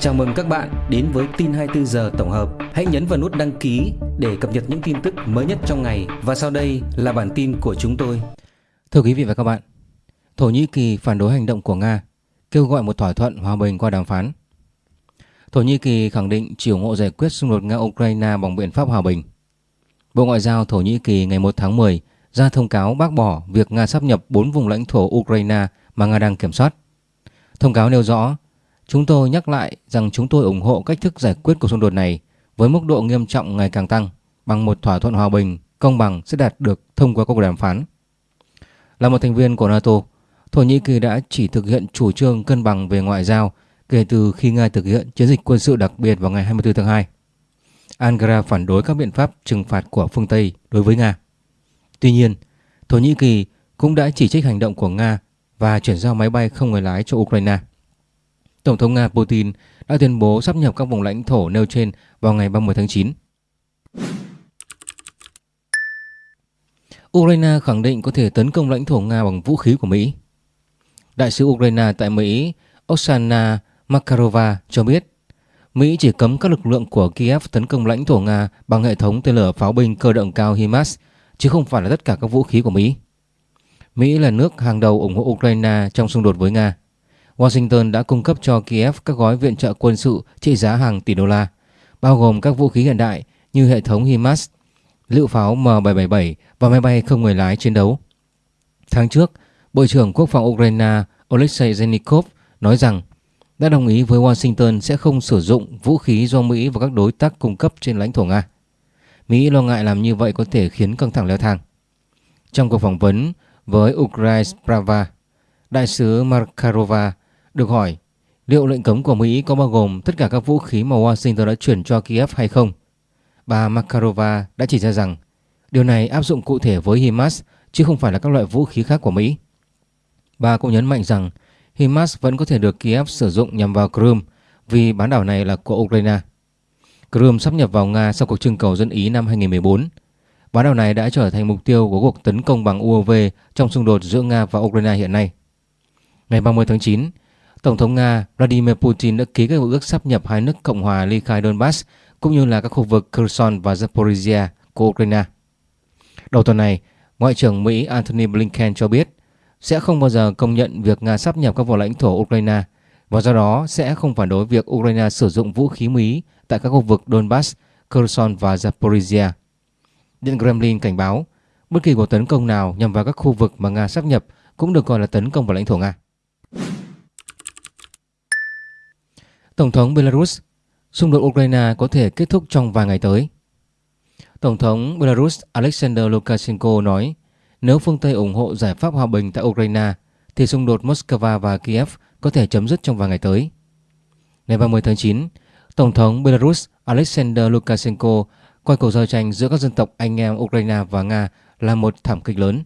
Chào mừng các bạn đến với tin 24 giờ tổng hợp. Hãy nhấn vào nút đăng ký để cập nhật những tin tức mới nhất trong ngày và sau đây là bản tin của chúng tôi. Thưa quý vị và các bạn, Thổ Nhĩ Kỳ phản đối hành động của Nga, kêu gọi một thỏa thuận hòa bình qua đàm phán. Thổ Nhĩ Kỳ khẳng định chỉ ủng hộ giải quyết xung đột Nga-Ukraine bằng biện pháp hòa bình. Bộ Ngoại giao Thổ Nhĩ Kỳ ngày 1 tháng 10 ra thông cáo bác bỏ việc Nga sắp nhập 4 vùng lãnh thổ Ukraine mà Nga đang kiểm soát. Thông cáo nêu rõ Chúng tôi nhắc lại rằng chúng tôi ủng hộ cách thức giải quyết cuộc xung đột này với mức độ nghiêm trọng ngày càng tăng bằng một thỏa thuận hòa bình, công bằng sẽ đạt được thông qua các cuộc đàm phán. Là một thành viên của NATO, Thổ Nhĩ Kỳ đã chỉ thực hiện chủ trương cân bằng về ngoại giao kể từ khi Nga thực hiện chiến dịch quân sự đặc biệt vào ngày 24 tháng 2. Ankara phản đối các biện pháp trừng phạt của phương Tây đối với Nga. Tuy nhiên, Thổ Nhĩ Kỳ cũng đã chỉ trích hành động của Nga và chuyển giao máy bay không người lái cho Ukraine. Tổng thống Nga Putin đã tuyên bố sắp nhập các vùng lãnh thổ nêu trên vào ngày 30 tháng 9. Ukraine khẳng định có thể tấn công lãnh thổ Nga bằng vũ khí của Mỹ. Đại sứ Ukraine tại Mỹ, Oksana Makarova, cho biết Mỹ chỉ cấm các lực lượng của Kiev tấn công lãnh thổ Nga bằng hệ thống tên lửa pháo binh cơ động cao HIMARS, chứ không phải là tất cả các vũ khí của Mỹ. Mỹ là nước hàng đầu ủng hộ Ukraine trong xung đột với Nga. Washington đã cung cấp cho Kiev các gói viện trợ quân sự trị giá hàng tỷ đô la, bao gồm các vũ khí hiện đại như hệ thống HIMARS, lựu pháo M777 và máy bay không người lái chiến đấu. Tháng trước, Bộ trưởng Quốc phòng Ukraine Oleksiy Zenikov nói rằng đã đồng ý với Washington sẽ không sử dụng vũ khí do Mỹ và các đối tác cung cấp trên lãnh thổ Nga. Mỹ lo ngại làm như vậy có thể khiến căng thẳng leo thang. Trong cuộc phỏng vấn với Ukraine Prava, đại sứ Markarova được hỏi liệu lệnh cấm của Mỹ có bao gồm tất cả các vũ khí mà Washington đã chuyển cho Kiev hay không. Bà Makarova đã chỉ ra rằng điều này áp dụng cụ thể với HIMARS chứ không phải là các loại vũ khí khác của Mỹ. Bà cũng nhấn mạnh rằng HIMARS vẫn có thể được Kiev sử dụng nhằm vào Crimea vì bán đảo này là của Ukraine. Crimea sắp nhập vào Nga sau cuộc trưng cầu dân Ý năm 2014. Bán đảo này đã trở thành mục tiêu của cuộc tấn công bằng UAV trong xung đột giữa Nga và Ukraine hiện nay. Ngày 30 tháng 9, Tổng thống Nga Vladimir Putin đã ký các ước sắp nhập hai nước Cộng hòa ly khai Donbass cũng như là các khu vực Kherson và Zaporizhia của Ukraine. Đầu tuần này, Ngoại trưởng Mỹ Antony Blinken cho biết sẽ không bao giờ công nhận việc Nga sắp nhập các vùng lãnh thổ Ukraine và do đó sẽ không phản đối việc Ukraine sử dụng vũ khí Mỹ tại các khu vực Donbass, Kherson và Zaporizhia. Điện Kremlin cảnh báo bất kỳ cuộc tấn công nào nhằm vào các khu vực mà Nga sắp nhập cũng được coi là tấn công vào lãnh thổ Nga. Tổng thống Belarus, xung đột Ukraine có thể kết thúc trong vài ngày tới. Tổng thống Belarus Alexander Lukashenko nói nếu phương Tây ủng hộ giải pháp hòa bình tại Ukraine thì xung đột Moscow và Kiev có thể chấm dứt trong vài ngày tới. Ngày 30 tháng 9, Tổng thống Belarus Alexander Lukashenko coi cuộc giao tranh giữa các dân tộc anh em Ukraine và Nga là một thảm kịch lớn.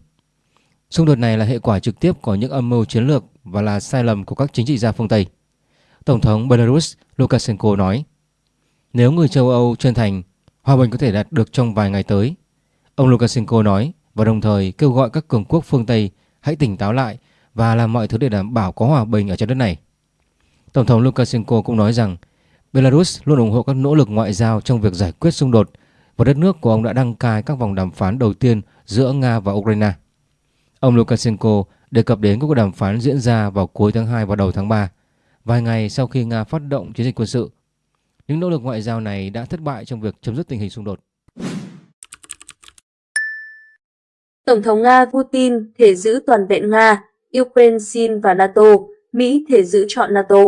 Xung đột này là hệ quả trực tiếp của những âm mưu chiến lược và là sai lầm của các chính trị gia phương Tây. Tổng thống Belarus Lukashenko nói Nếu người châu Âu chân thành, hòa bình có thể đạt được trong vài ngày tới. Ông Lukashenko nói và đồng thời kêu gọi các cường quốc phương Tây hãy tỉnh táo lại và làm mọi thứ để đảm bảo có hòa bình ở trên đất này. Tổng thống Lukashenko cũng nói rằng Belarus luôn ủng hộ các nỗ lực ngoại giao trong việc giải quyết xung đột và đất nước của ông đã đăng cai các vòng đàm phán đầu tiên giữa Nga và Ukraine. Ông Lukashenko đề cập đến các cuộc đàm phán diễn ra vào cuối tháng 2 và đầu tháng 3 vài ngày sau khi Nga phát động chiến dịch quân sự. Những nỗ lực ngoại giao này đã thất bại trong việc chấm dứt tình hình xung đột. Tổng thống Nga Putin thể giữ toàn vẹn Nga, Ukraine xin và NATO, Mỹ thể giữ chọn NATO.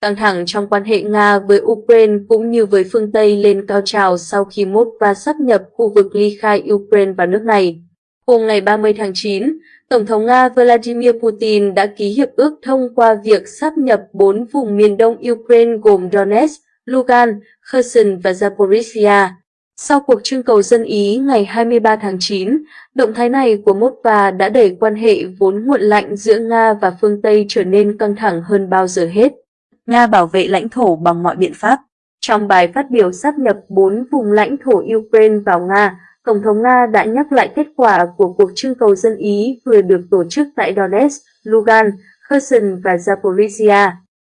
Căng thẳng trong quan hệ Nga với Ukraine cũng như với phương Tây lên cao trào sau khi Moscow sắp nhập khu vực ly khai Ukraine và nước này. Hôm ngày 30 tháng 9, Tổng thống Nga Vladimir Putin đã ký hiệp ước thông qua việc sắp nhập bốn vùng miền đông Ukraine gồm Donetsk, Lugan, Kherson và Zaporizhia. Sau cuộc trưng cầu dân Ý ngày 23 tháng 9, động thái này của Moscow đã đẩy quan hệ vốn nguội lạnh giữa Nga và phương Tây trở nên căng thẳng hơn bao giờ hết. Nga bảo vệ lãnh thổ bằng mọi biện pháp. Trong bài phát biểu sắp nhập bốn vùng lãnh thổ Ukraine vào Nga, Tổng thống Nga đã nhắc lại kết quả của cuộc trưng cầu dân Ý vừa được tổ chức tại Donetsk, Lugan, Kherson và Zaporizhia.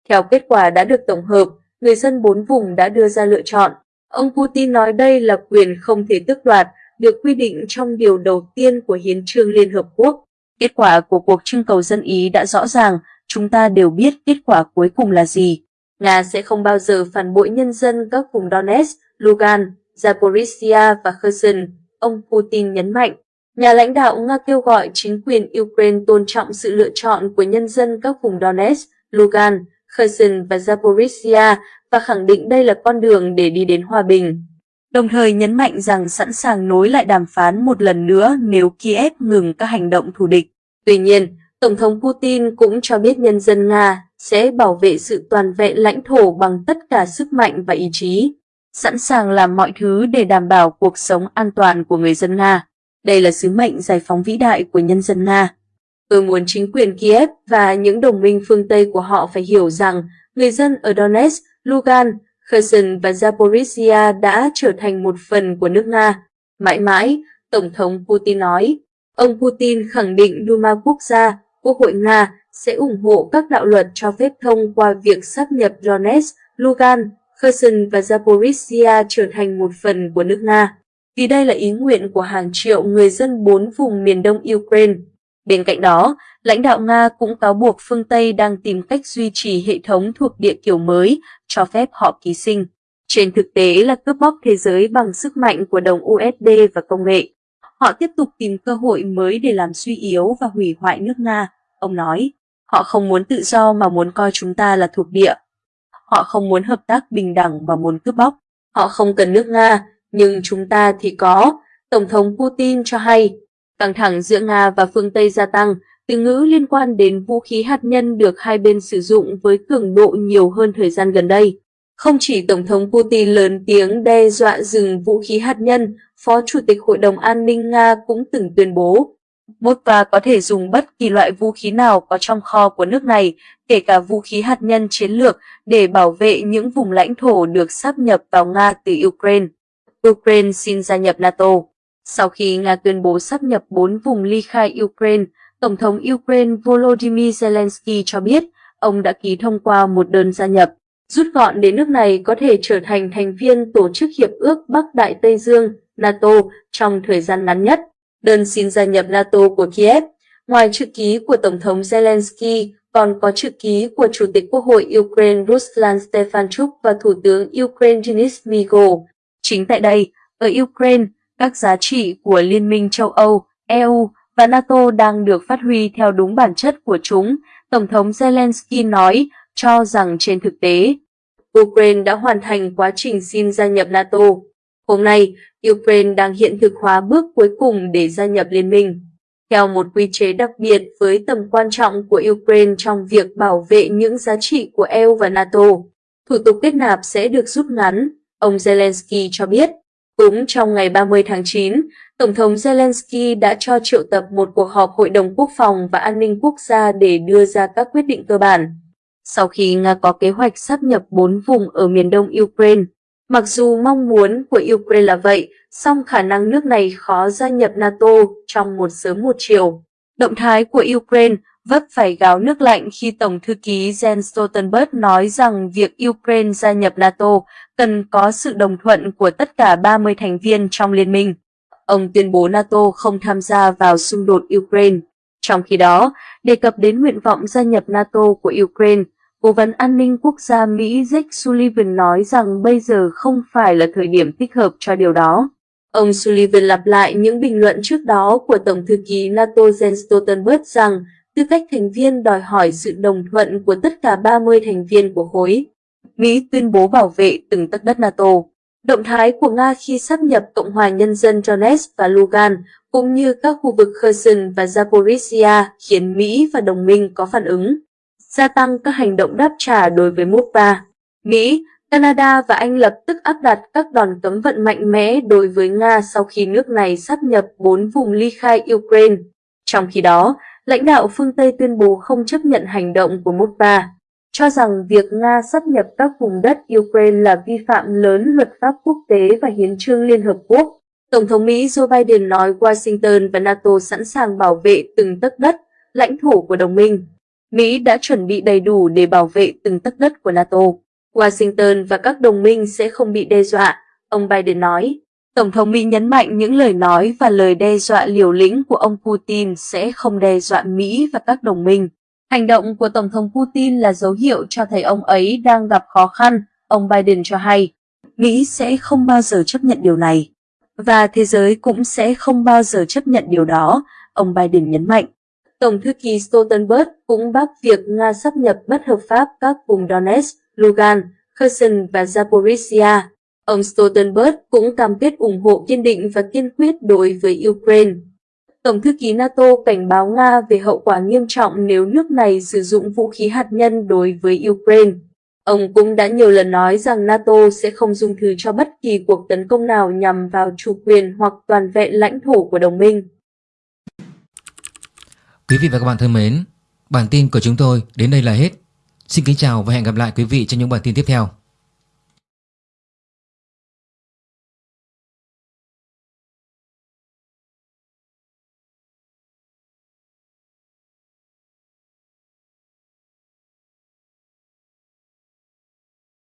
Theo kết quả đã được tổng hợp, người dân bốn vùng đã đưa ra lựa chọn. Ông Putin nói đây là quyền không thể tước đoạt, được quy định trong điều đầu tiên của Hiến trương Liên Hợp Quốc. Kết quả của cuộc trưng cầu dân Ý đã rõ ràng, chúng ta đều biết kết quả cuối cùng là gì. Nga sẽ không bao giờ phản bội nhân dân các vùng Donetsk, Lugan, Zaporizhia và Kherson, ông Putin nhấn mạnh. Nhà lãnh đạo Nga kêu gọi chính quyền Ukraine tôn trọng sự lựa chọn của nhân dân các vùng Donetsk, Lugan, Kherson và Zaporizhia và khẳng định đây là con đường để đi đến hòa bình. Đồng thời nhấn mạnh rằng sẵn sàng nối lại đàm phán một lần nữa nếu Kiev ngừng các hành động thù địch. Tuy nhiên, Tổng thống Putin cũng cho biết nhân dân Nga sẽ bảo vệ sự toàn vẹn lãnh thổ bằng tất cả sức mạnh và ý chí, sẵn sàng làm mọi thứ để đảm bảo cuộc sống an toàn của người dân Nga. Đây là sứ mệnh giải phóng vĩ đại của nhân dân Nga. Tôi muốn chính quyền Kiev và những đồng minh phương Tây của họ phải hiểu rằng người dân ở Donetsk, Lugan, Kherson và Zaporizhia đã trở thành một phần của nước Nga. Mãi mãi, Tổng thống Putin nói. Ông Putin khẳng định Duma quốc gia, Quốc hội Nga sẽ ủng hộ các đạo luật cho phép thông qua việc sắp nhập Donetsk, Lugan, Kherson và Zaporizhia trở thành một phần của nước Nga. Vì đây là ý nguyện của hàng triệu người dân bốn vùng miền đông Ukraine. Bên cạnh đó, lãnh đạo Nga cũng cáo buộc phương Tây đang tìm cách duy trì hệ thống thuộc địa kiểu mới, cho phép họ ký sinh. Trên thực tế là cướp bóc thế giới bằng sức mạnh của đồng USD và công nghệ. Họ tiếp tục tìm cơ hội mới để làm suy yếu và hủy hoại nước Nga, ông nói. Họ không muốn tự do mà muốn coi chúng ta là thuộc địa. Họ không muốn hợp tác bình đẳng và muốn cướp bóc. Họ không cần nước Nga, nhưng chúng ta thì có. Tổng thống Putin cho hay, căng thẳng giữa Nga và phương Tây gia tăng, từ ngữ liên quan đến vũ khí hạt nhân được hai bên sử dụng với cường độ nhiều hơn thời gian gần đây. Không chỉ Tổng thống Putin lớn tiếng đe dọa dừng vũ khí hạt nhân, Phó Chủ tịch Hội đồng An ninh Nga cũng từng tuyên bố Moskva có thể dùng bất kỳ loại vũ khí nào có trong kho của nước này, kể cả vũ khí hạt nhân chiến lược, để bảo vệ những vùng lãnh thổ được sáp nhập vào Nga từ Ukraine. Ukraine xin gia nhập NATO. Sau khi Nga tuyên bố sáp nhập bốn vùng ly khai Ukraine, Tổng thống Ukraine Volodymyr Zelensky cho biết ông đã ký thông qua một đơn gia nhập, rút gọn để nước này có thể trở thành thành viên Tổ chức Hiệp ước Bắc Đại Tây Dương NATO trong thời gian ngắn nhất. Đơn xin gia nhập NATO của Kiev, ngoài chữ ký của Tổng thống Zelensky, còn có chữ ký của Chủ tịch Quốc hội Ukraine Ruslan Stefanchuk và Thủ tướng Ukraine Denis Migo. Chính tại đây, ở Ukraine, các giá trị của Liên minh châu Âu, EU và NATO đang được phát huy theo đúng bản chất của chúng, Tổng thống Zelensky nói, cho rằng trên thực tế, Ukraine đã hoàn thành quá trình xin gia nhập NATO. Hôm nay, Ukraine đang hiện thực hóa bước cuối cùng để gia nhập liên minh. Theo một quy chế đặc biệt với tầm quan trọng của Ukraine trong việc bảo vệ những giá trị của EU và NATO, thủ tục kết nạp sẽ được rút ngắn, ông Zelensky cho biết. Cũng trong ngày 30 tháng 9, Tổng thống Zelensky đã cho triệu tập một cuộc họp Hội đồng Quốc phòng và An ninh Quốc gia để đưa ra các quyết định cơ bản. Sau khi Nga có kế hoạch sắp nhập bốn vùng ở miền đông Ukraine, mặc dù mong muốn của Ukraine là vậy, song khả năng nước này khó gia nhập NATO trong một sớm một chiều. Động thái của Ukraine vấp phải gáo nước lạnh khi Tổng thư ký Jens Stoltenberg nói rằng việc Ukraine gia nhập NATO cần có sự đồng thuận của tất cả 30 thành viên trong liên minh. Ông tuyên bố NATO không tham gia vào xung đột Ukraine. Trong khi đó, đề cập đến nguyện vọng gia nhập NATO của Ukraine, Cố vấn an ninh quốc gia Mỹ Jake Sullivan nói rằng bây giờ không phải là thời điểm thích hợp cho điều đó. Ông Sullivan lặp lại những bình luận trước đó của Tổng thư ký NATO Jens Stoltenberg rằng tư cách thành viên đòi hỏi sự đồng thuận của tất cả 30 thành viên của khối. Mỹ tuyên bố bảo vệ từng tấc đất NATO. Động thái của Nga khi sắp nhập Cộng hòa Nhân dân Donetsk và Lugan, cũng như các khu vực Kherson và Zaporizhia khiến Mỹ và đồng minh có phản ứng, gia tăng các hành động đáp trả đối với Moscow. Mỹ, Canada và Anh lập tức áp đặt các đòn cấm vận mạnh mẽ đối với Nga sau khi nước này sắp nhập bốn vùng ly khai Ukraine. Trong khi đó, lãnh đạo phương Tây tuyên bố không chấp nhận hành động của Moscow, cho rằng việc Nga sắp nhập các vùng đất Ukraine là vi phạm lớn luật pháp quốc tế và hiến trương Liên Hợp Quốc. Tổng thống Mỹ Joe Biden nói Washington và NATO sẵn sàng bảo vệ từng tấc đất, lãnh thổ của đồng minh. Mỹ đã chuẩn bị đầy đủ để bảo vệ từng tấc đất của NATO. Washington và các đồng minh sẽ không bị đe dọa, ông Biden nói. Tổng thống Mỹ nhấn mạnh những lời nói và lời đe dọa liều lĩnh của ông Putin sẽ không đe dọa Mỹ và các đồng minh. Hành động của Tổng thống Putin là dấu hiệu cho thấy ông ấy đang gặp khó khăn, ông Biden cho hay. Mỹ sẽ không bao giờ chấp nhận điều này. Và thế giới cũng sẽ không bao giờ chấp nhận điều đó, ông Biden nhấn mạnh. Tổng thư ký Stoltenberg cũng bác việc Nga sắp nhập bất hợp pháp các vùng Donetsk, Lugan, Kherson và Zaporizhia. Ông Stoltenberg cũng cam kết ủng hộ kiên định và kiên quyết đối với Ukraine. Tổng thư ký NATO cảnh báo Nga về hậu quả nghiêm trọng nếu nước này sử dụng vũ khí hạt nhân đối với Ukraine. Ông cũng đã nhiều lần nói rằng NATO sẽ không dung thứ cho bất kỳ cuộc tấn công nào nhằm vào chủ quyền hoặc toàn vẹn lãnh thổ của đồng minh. Quý vị và các bạn thân mến, bản tin của chúng tôi đến đây là hết. Xin kính chào và hẹn gặp lại quý vị trong những bản tin tiếp theo.